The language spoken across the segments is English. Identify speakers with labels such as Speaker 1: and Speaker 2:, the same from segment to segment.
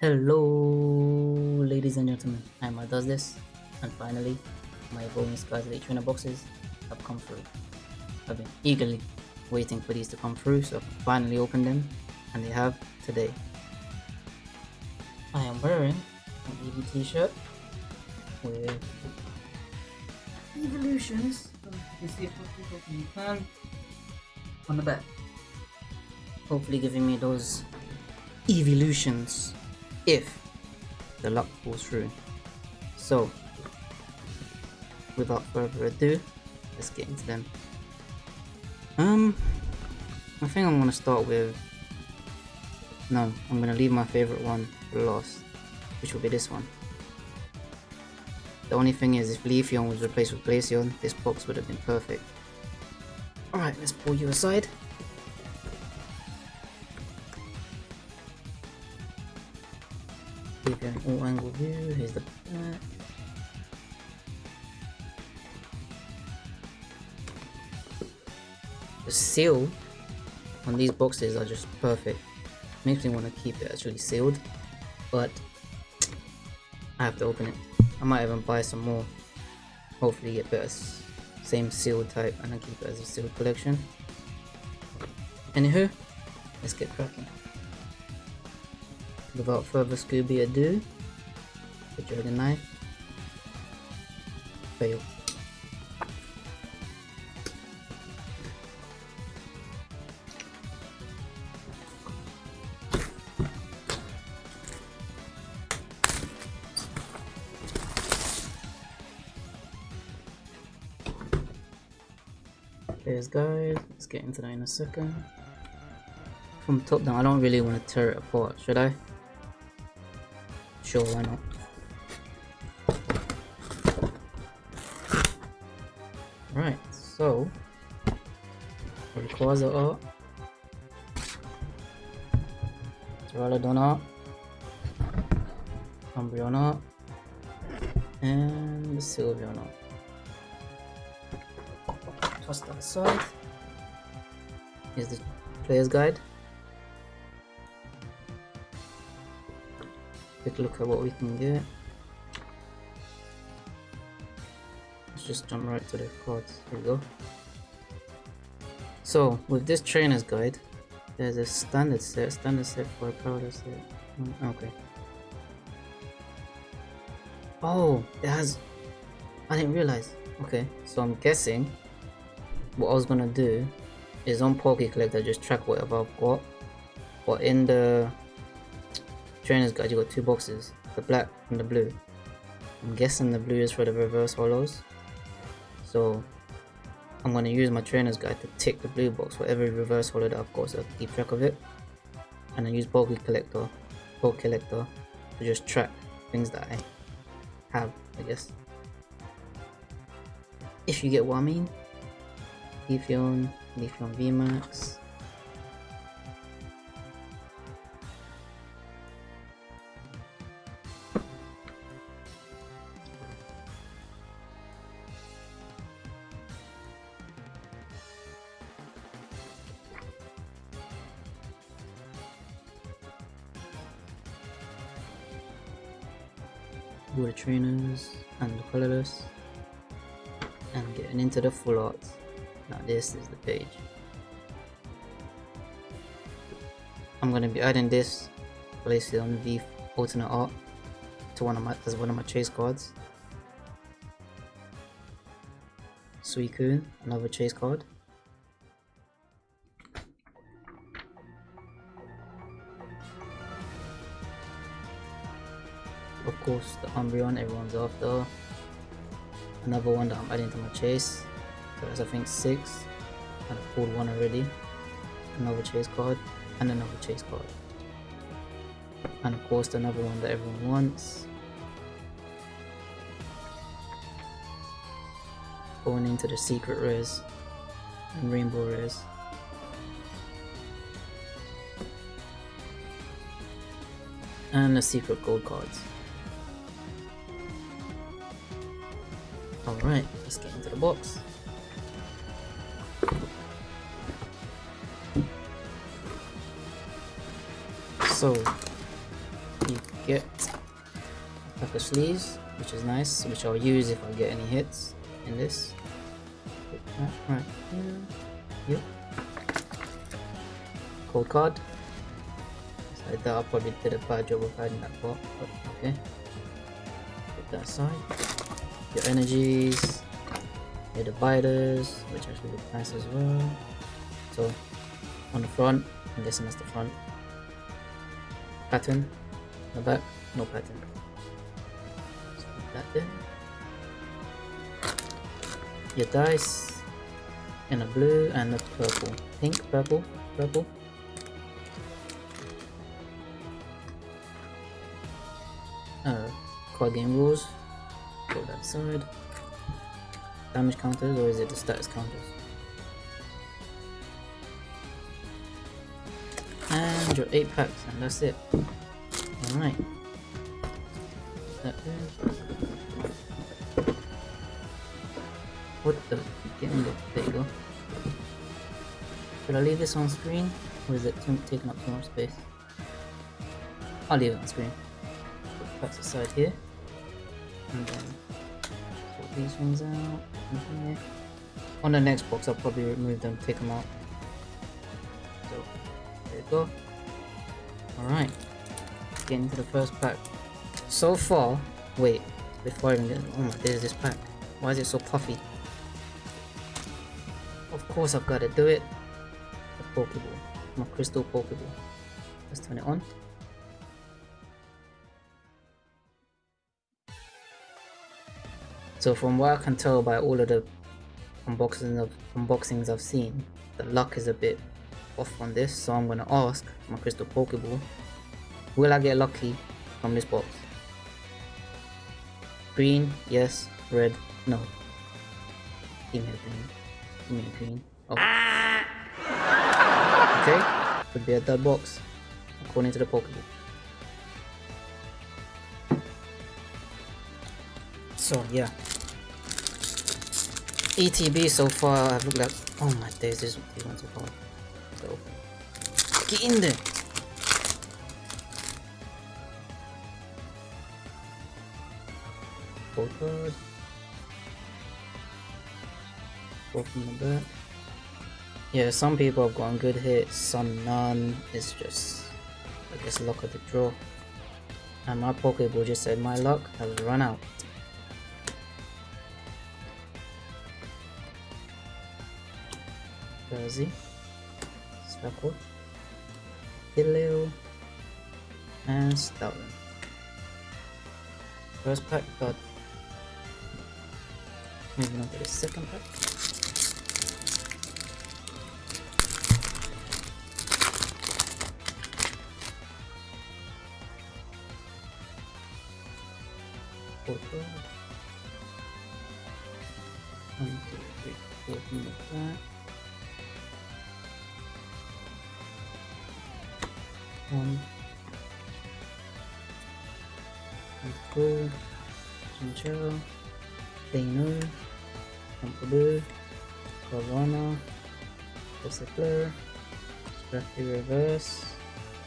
Speaker 1: Hello, ladies and gentlemen. I'm does this, and finally, my Skies Elite Trainer boxes have come through. I've been eagerly waiting for these to come through, so I finally open them, and they have today. I am wearing an Eevee t-shirt with Evolutions. You can see it on the back. Hopefully giving me those evolutions if the luck pulls through. So, without further ado, let's get into them. Um, I think I'm gonna start with. No, I'm gonna leave my favorite one for last, which will be this one. The only thing is, if Leafeon was replaced with Glaceon, this box would have been perfect. Alright, let's pull you aside. An all angle view, here's the back. The seal on these boxes are just perfect. Makes me want to keep it actually sealed, but I have to open it. I might even buy some more. Hopefully get better same seal type and I keep it as a seal collection. Anywho, let's get cracking. Without further Scooby ado, the Dragon Knife. Fail. There's guys, let's get into that in a second. From top down, I don't really want to tear it apart, should I? Sure, why not? Right, so Duraludon uh, art, Umbreon art, and art. Toss that aside. Here's the player's guide. A look at what we can get. Let's just jump right to the cards. Here we go. So, with this trainer's guide, there's a standard set, standard set for a powder set. Mm, okay. Oh, it has... I didn't realize. Okay, so I'm guessing what I was gonna do is on Poke just track whatever I've got. But in the trainer's guide, you got two boxes, the black and the blue. I'm guessing the blue is for the reverse holos. So I'm going to use my trainer's guide to tick the blue box for every reverse holo that I've got so I can keep track of it. And then use Bulky Collector, Bulk Collector to just track things that I have, I guess. If you get what I mean. Leafeon, Leafeon VMAX, the full art. Now this is the page. I'm gonna be adding this place it on the alternate art to one of my as one of my chase cards. Suicune, another chase card. Of course the Umbreon everyone's after. Another one that I'm adding to my chase there's I think six. And I pulled one already. Another chase card. And another chase card. And of course another one that everyone wants. Going into the secret rares and rainbow rares and the secret gold cards. Alright, let's get into the box. So, you get a pack of sleeves, which is nice, which I'll use if I get any hits in this. Right here. Yep. Cold card. So I thought I probably did a bad job of hiding that part, but okay. Put that aside. Your energies. Your dividers, which actually look nice as well. So on the front, I'm guessing that's the front. Pattern. The back, no pattern. That there. Your dice in a blue and a purple. Pink, purple, purple. Uh, card game rules. Go that side. Damage counters or is it the status counters? And your 8 packs and that's it. Alright. What the? There. You go. Should I leave this on screen? Or is it taking up too much space? I'll leave it on screen. Put packs aside here. And then sort these ones out. On the next box, I'll probably remove them, take them out. So, there you go. Alright. Get into the first pack. So far, wait, before I even get, oh my, there's this pack. Why is it so puffy? Of course I've got to do it. The Pokeball. My crystal Pokeball. Let's turn it on. So from what I can tell by all of the unboxings of unboxings I've seen, the luck is a bit off on this. So I'm gonna ask my crystal Pokeball, will I get lucky from this box? Green, yes. Red, no. Give me a green. Give me a green. Oh. Ah! Okay, could be a dud box, according to the Pokeball. So yeah. ETB so far I've looked at oh my days this ones are hard. So get in there. Full card. Four from the back. Yeah, some people have gotten good hits, some none. It's just I guess luck of the draw. And my Pokeball just said my luck has run out. Jersey, Speckle, Hillel, and Stoutland. First pack got moving on to the second pack. Four, four. One, two, three, four Um, One. Cool. Chinchilla. Dano. Pompidou. Corona. Gossifleur. Scrappy Reverse.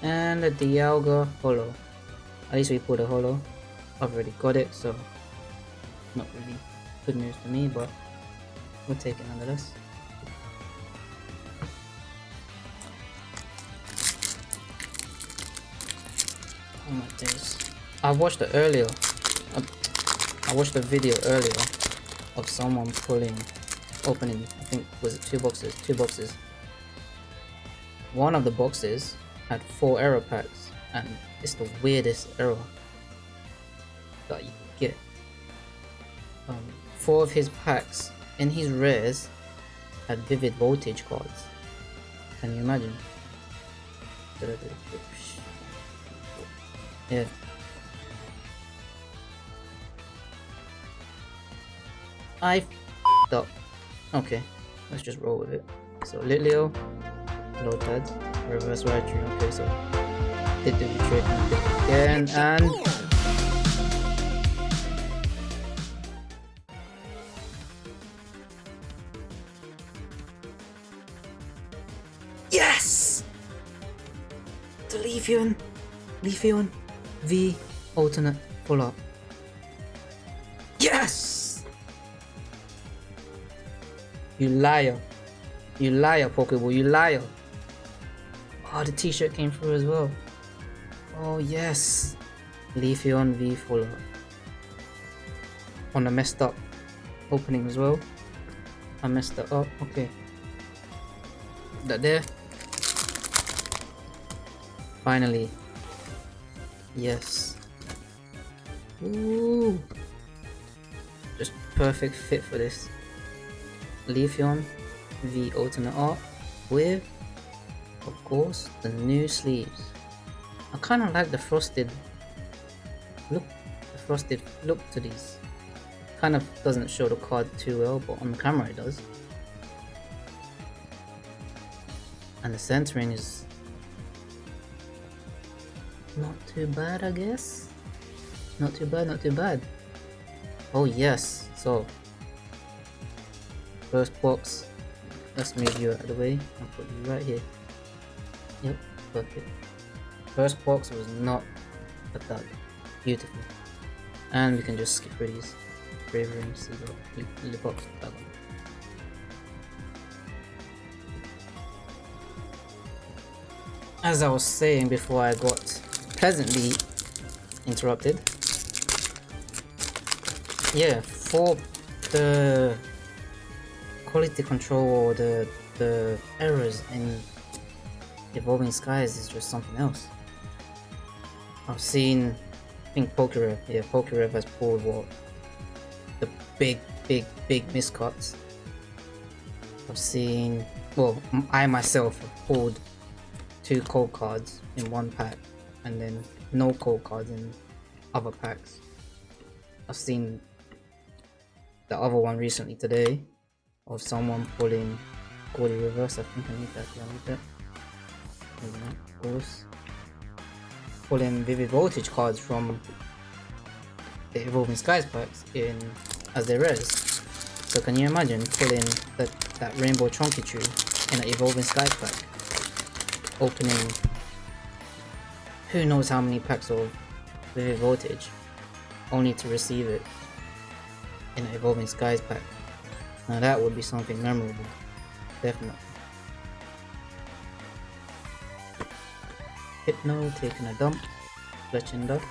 Speaker 1: And the Dialga Holo. At least we put a Holo. I've already got it, so not really good news for me, but we'll take it nonetheless. Oh my days. I watched it earlier. I, I watched a video earlier of someone pulling, opening, I think, was it two boxes? Two boxes. One of the boxes had four error packs, and it's the weirdest error that you get. Um, four of his packs in his rares had vivid voltage cards. Can you imagine? Yeah. I up. Okay, let's just roll with it. So Litleo, Lotad, Reverse Raichu. Okay, so did the trick again and Yes! The Leafeon! Leafeon V Alternate full up. Yes! You liar. You liar, Pokeball, you liar. Oh, the t-shirt came through as well. Oh, yes. Leafeon V full up. On a messed up opening as well. I messed that up. Okay. That there. Finally. Yes. Ooh. Just perfect fit for this. Leafeon V Ultimate Art with, of course, the new sleeves. I kind of like the frosted look, the frosted look to these. Kind of doesn't show the card too well, but on the camera it does. And the centering is too bad, I guess. Not too bad, not too bad. Oh yes, so first box. Let's move you out of the way and put you right here. Yep, perfect. First box was not a thud. Beautiful. And we can just skip through these. Bravery and Seagull. The box that one. As I was saying before I got pleasantly interrupted. Yeah, for the quality control or the the errors in Evolving Skies is just something else. I've seen, I think Pokerev, yeah, Pokerev has pulled what the big, big, big miscuts. I've seen, well, I myself have pulled two cold cards in one pack and then no cold cards in other packs. I've seen the other one recently today of someone pulling Gordy reverse. I think I need that. Yeah, I need that. Of course, pulling Vivid Voltage cards from the Evolving Skies packs in as their res. So can you imagine pulling that that Rainbow Chonky in an Evolving Skies pack, opening who knows how many packs of Vivid Voltage, only to receive it in an Evolving Skies pack. Now that would be something memorable, definitely. Hypno taking a dump, Fletchinder,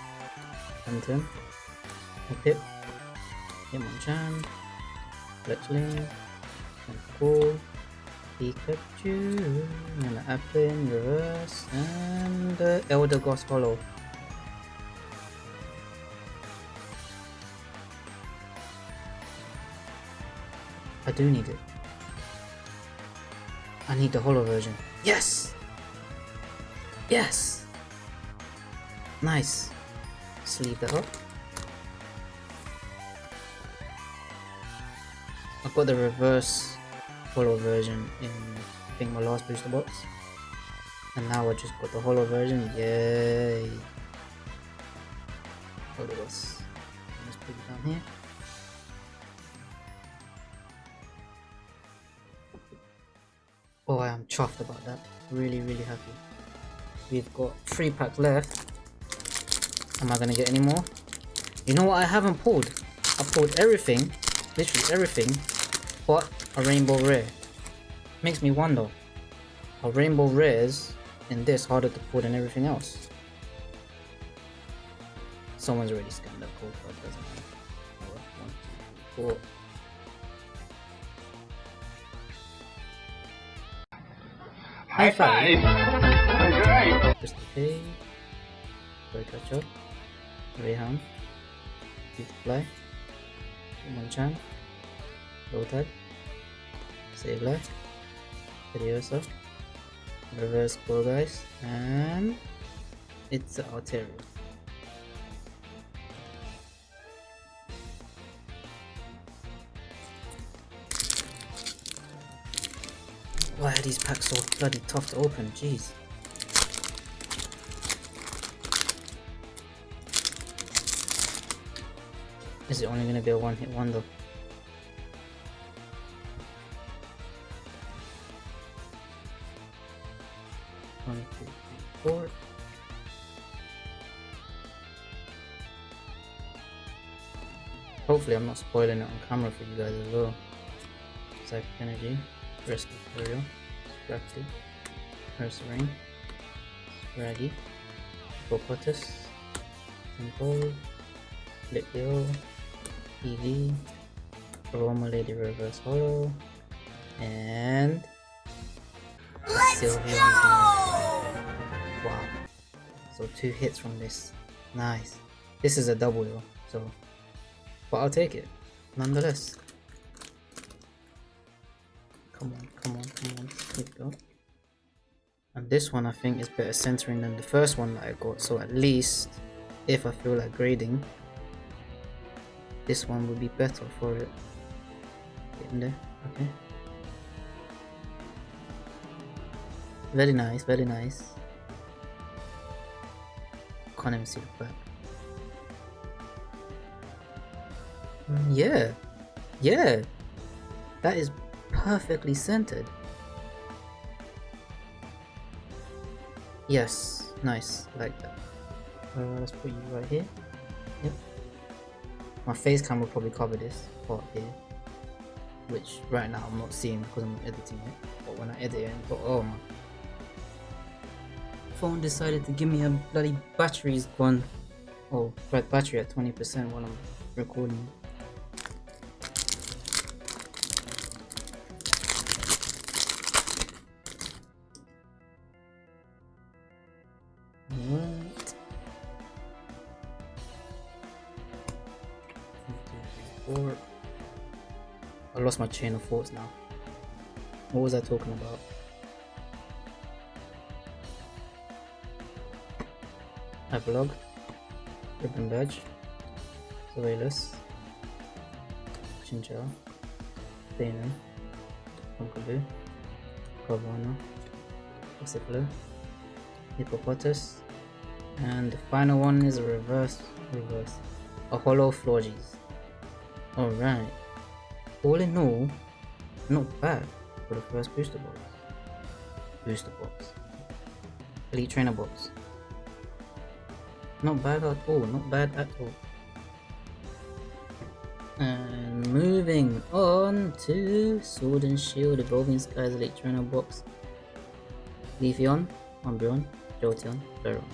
Speaker 1: Phantom, Pip, Hitmonchan, Fletchling, and Cool, Pikachu, and Applin, Reverse, and uh, Eldegoss Holo. I do need it. I need the holo version. Yes! Yes! Nice. Sleeve that up. I've got the reverse holo version in I think my last booster box. And now I just got the holo version. Yay! Hold it was. Let's put it down here. Oh, I am chuffed about that. Really, really happy. We've got three packs left. Am I gonna get any more? You know what I haven't pulled? I pulled everything, literally everything, but a rainbow rare. Makes me wonder, are rainbow rares in this harder to pull than everything else? Someone's already scanned that code, but it doesn't matter. One, two, three, four. High five!
Speaker 2: Alright.
Speaker 1: Just okay. Play catch up. Raihan. Fly. Monchan. Low tag. Save life. Serioso. Reverse pull guys. And it's Altaria. Why are these packs so bloody tough to open? Jeez. Is it only gonna be a one hit wonder? Hopefully I'm not spoiling it on camera for you guys as well. Psychic Energy, Rescue Carrier, Scrafty, Ursaring, Raggy, Hippopotas, Temple, Litleo, Eevee, Aroma Lady Reverse Holo, and Sylveon. Wow. So two hits from this. Nice. This is a double though, so but I'll take it nonetheless. Come on, come on, come on. Here we go. And this one I think is better centering than the first one that I got. So at least if I feel like grading, this one would be better for it. Get in there, okay. Very nice, very nice. The back. Mm, Yeah, yeah, that is perfectly centered. Yes, nice, like that. Uh, let's put you right here. Yep. My face cam will probably cover this part here, which right now I'm not seeing because I'm editing it. But when I edit it, but oh my phone decided to give me a bloody battery's gone. Oh, right, battery at 20% while I'm recording. Four. I lost my chain of thoughts now. What was I talking about? Epilogue, Ribbon Badge, Surveillance, Chinchilla, Dana, Pumpkaboo, Carvana, Ossiflu, Hippopotas, and the final one is a reverse, reverse, a holo Florges. Alright, all in all, not bad for the first booster box. Booster box. Elite Trainer box. Not bad at all, not bad at all. And moving on to Sword and Shield Evolving Skies Elite Box. Leafeon, Umbreon, Jolteon, Veron.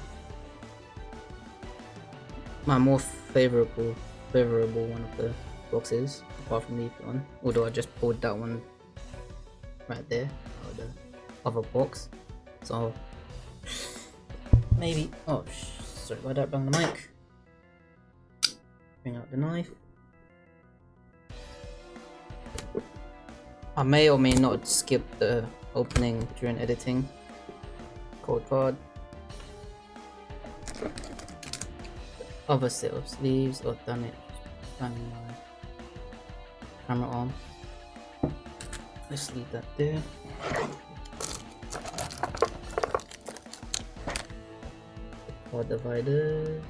Speaker 1: My more favorable favorable one of the boxes, apart from Leafeon. Although I just pulled that one right there out of the other box. So maybe oh sorry about that, bang the mic. Bring out the knife. I may or may not skip the opening during editing. Code card. Other set of sleeves. or damn it. Turning my camera on. Let's leave that there. Card dividers.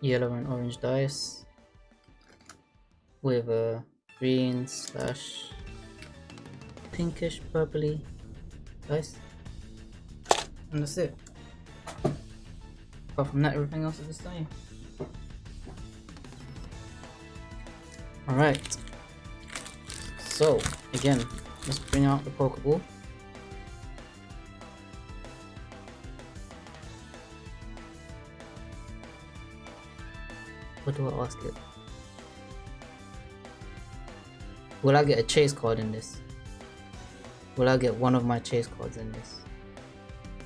Speaker 1: yellow and orange dice with a green slash pinkish purpley dice. And that's it. Apart from that everything else is the same alright so again let's bring out the pokeball What do I ask it? Will I get a chase card in this? Will I get one of my chase cards in this?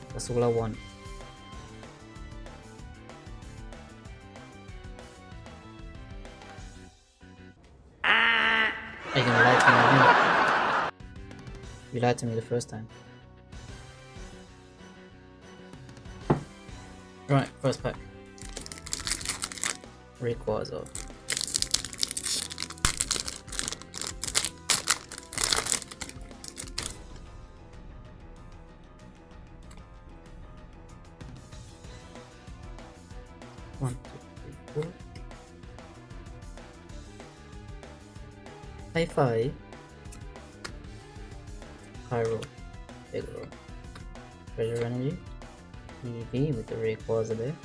Speaker 1: That's all I want. Lied to me the first time. Right, first pack. Rayquaza. One, two, three, four. High five. Pyro. Roll. Treasure energy. Eevee with the Rayquaza there.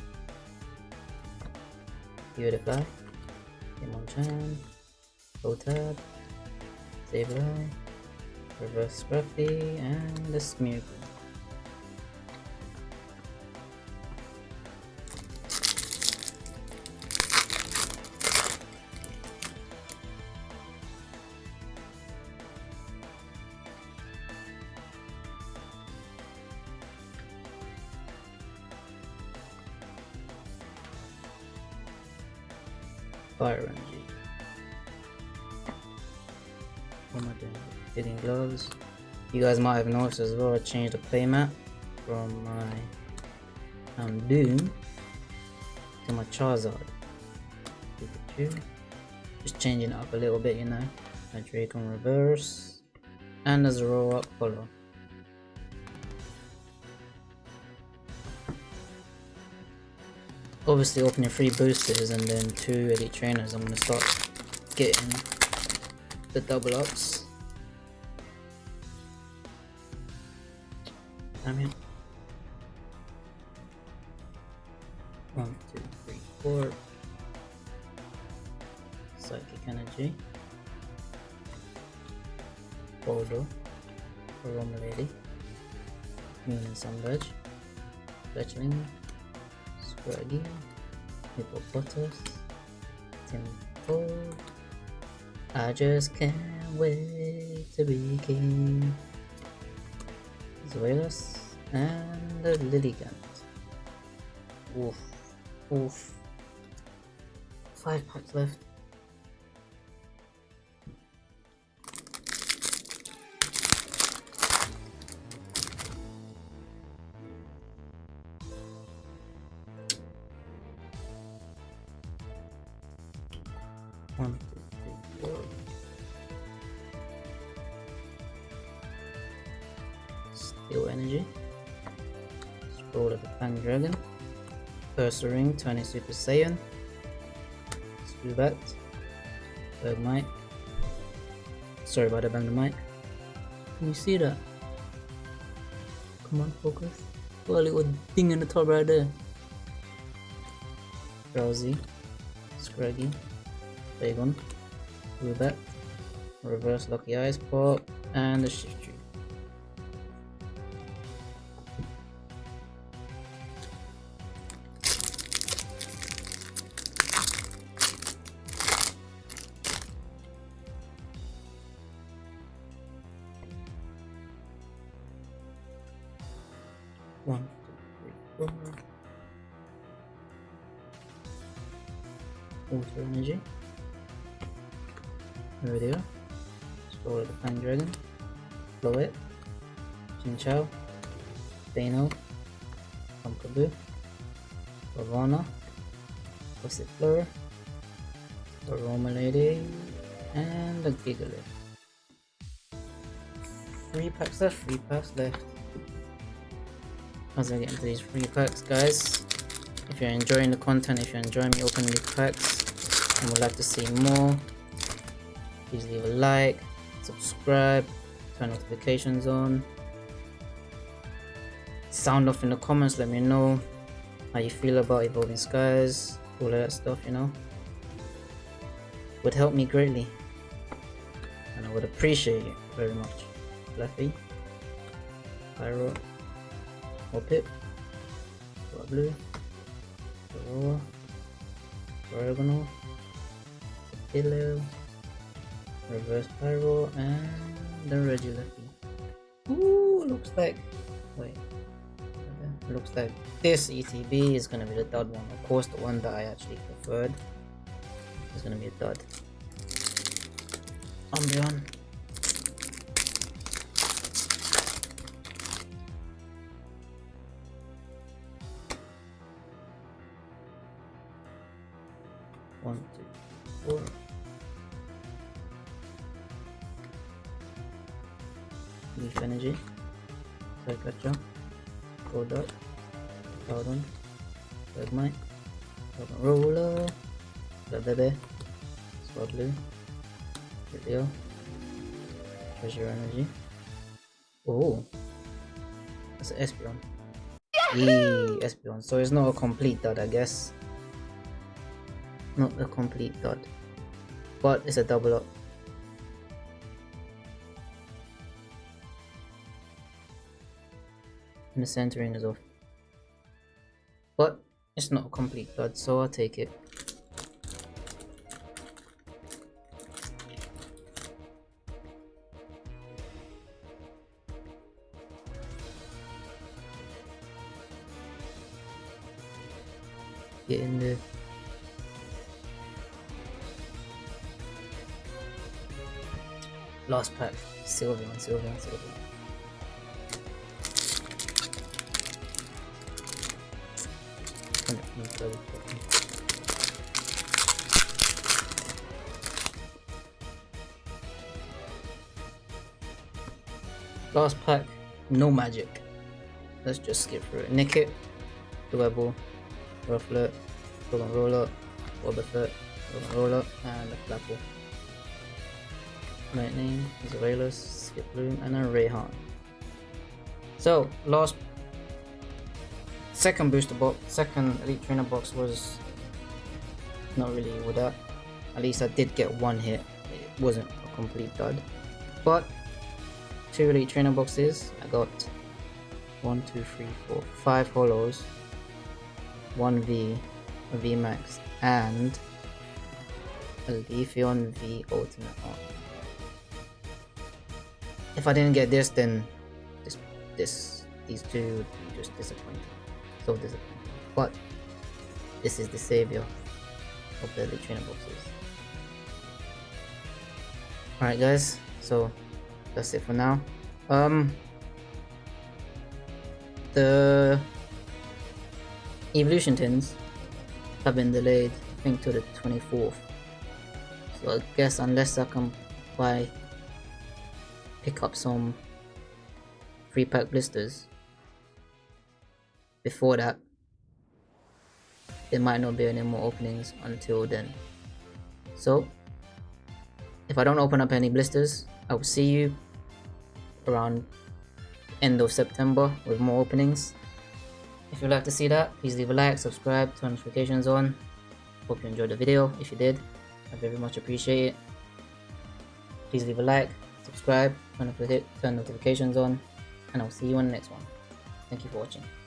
Speaker 1: Beautify. Hitmonchan. Hotep. Sableye. Reverse Scruffy and the Smeargle. Fire energy. What am I doing? Fitting gloves. You guys might have noticed as well, I changed the playmat from my um, Doom to my Charizard. Just changing it up a little bit, you know. My Drake on reverse. And there's a roll up color. Obviously opening three boosters and then two elite trainers, I'm gonna start getting the double ups. I just can't wait to be king. Zoelos and the Lilligant. Oof. Oof. Five packs left. Dragon. Ursaring, turning Super Saiyan. Zubat. Bergmite. Sorry about that, bang the mic. Can you see that? Come on, focus. Got a little thing in the top right there. Drowsy. Scraggy. Bagon. Zubat. Reverse Lucky Eyes Pop. And the Shiftry. Chinchou. Dano. Pumpkaboo. Ravana. Gossifleur. Aroma Lady. And the Gigalith. Three packs left, three packs left as I get into these free packs guys if you're enjoying the content if you're enjoying me opening these packs and would like to see more please leave a like subscribe turn notifications on sound off in the comments let me know how you feel about evolving skies all of that stuff you know. Would help me greatly. And I would appreciate it very much. Fluffy Pyro. Or Hoppip, Blue, Aurora, Diagonal, Pillow, Reverse Pyro, and the Regilucky. Ooh, looks like. Wait. Looks like this ETB is gonna be the dud one. Of course, the one that I actually preferred is gonna be a dud. Umbreon. One, two, four. Leaf energy. Psychacha. Godot. Cloudon. Bergmite. Dragon Roller. Bebe. Swablu. Video. Treasure energy. Oh. It's an Espeon. Yee, Espeon. So it's not a complete dud, I guess. Not a complete dud. But it's a double up. And the centering is off. But it's not a complete dud, so I'll take it. Get in there. Last pack. Sylveon, Last pack, no magic. Let's just skip through it. Nickit, Dwebble, Rufflet, Golden Roller, Wobbuffet, Golden Roller, and a Flapple. Lightning, Zarelis, Skiploom, and a Raihan. So, last second booster box, second elite trainer box was not really with that. At least I did get one hit. It wasn't a complete dud. But two elite trainer boxes. I got one, two, three, four, five holos, one V, a V Max, and a Leafeon V Ultimate. If I didn't get this, then this, this, these two would be just disappointing. So disappointing. But this is the savior of the trainer boxes. Alright guys, so that's it for now. Um the evolution tins have been delayed I think to the 24th. So I guess unless I can buy pick up some free pack blisters before that there might not be any more openings until then. So if I don't open up any blisters, I will see you around end of September with more openings. If you'd like to see that, please leave a like, subscribe, turn notifications on. Hope you enjoyed the video. If you did, I very much appreciate it. Please leave a like, subscribe, turn, turn notifications on, and I'll see you on the next one. Thank you for watching.